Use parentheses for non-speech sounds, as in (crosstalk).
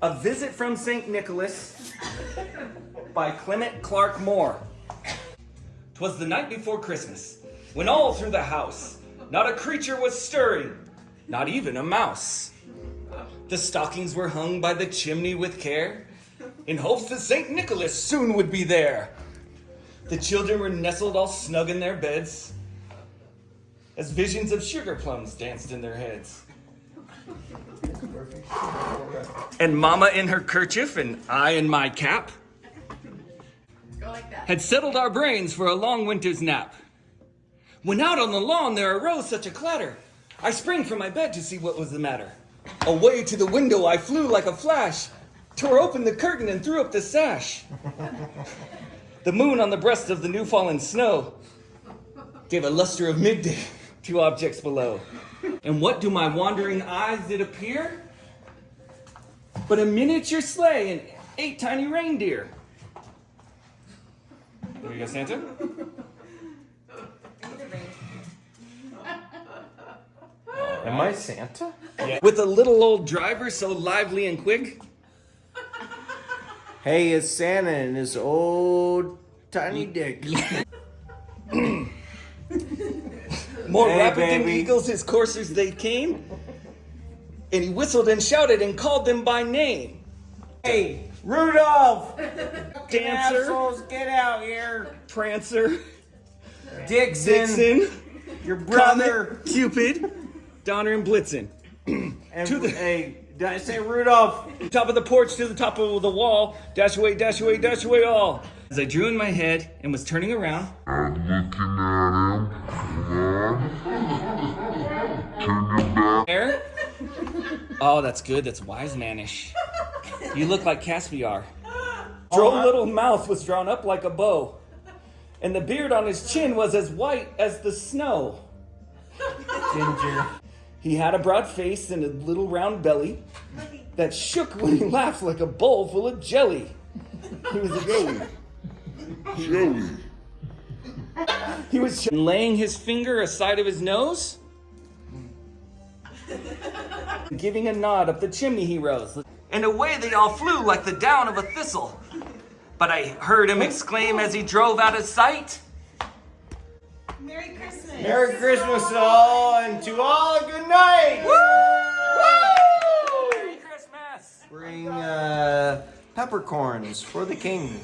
A Visit from St. Nicholas by Clement Clarke Moore. Twas the night before Christmas, when all through the house not a creature was stirring, not even a mouse. The stockings were hung by the chimney with care, in hopes that St. Nicholas soon would be there. The children were nestled all snug in their beds, as visions of sugar plums danced in their heads. And Mama in her kerchief and I in my cap like had settled our brains for a long winter's nap. When out on the lawn there arose such a clatter, I sprang from my bed to see what was the matter. Away to the window I flew like a flash, tore open the curtain and threw up the sash. The moon on the breast of the new fallen snow gave a luster of midday to objects below. And what do my wandering eyes did appear? But a miniature sleigh and eight tiny reindeer. There you go, Santa. Am I Santa? With a little old driver so lively and quick. Hey, it's Santa and his old tiny dick. (clears throat) More Hey, rapid than baby. eagles, his coursers they came. And he whistled and shouted and called them by name. Hey, Rudolph! (laughs) Dancer, Assholes, get out here! Prancer, Dixon, Dixon, your brother. Comet, Cupid, Donner, and Blitzen. (clears throat) And, to the- hey, did I say Rudolph? Top of the porch to the top of the wall. Dash away, dash away, dash away all. As I drew in my head and was turning around, I'm looking at him. On. (laughs) Turn your back. there. Oh, that's good. That's wise manish. You look like Caspar. Droll little mouth was drawn up like a bow, and the beard on his chin was as white as the snow. Ginger. He had a broad face and a little round belly that shook when he laughed like a bowl full of jelly. He was a jelly. Joey. He was laying his finger aside of his nose, giving a nod up the chimney he rose. And away they all flew like the down of a thistle. But I heard him exclaim as he drove out of sight. Merry Christmas. Merry Christmas to all, and to all a good night! Merry Christmas! Bring uh, peppercorns for the king.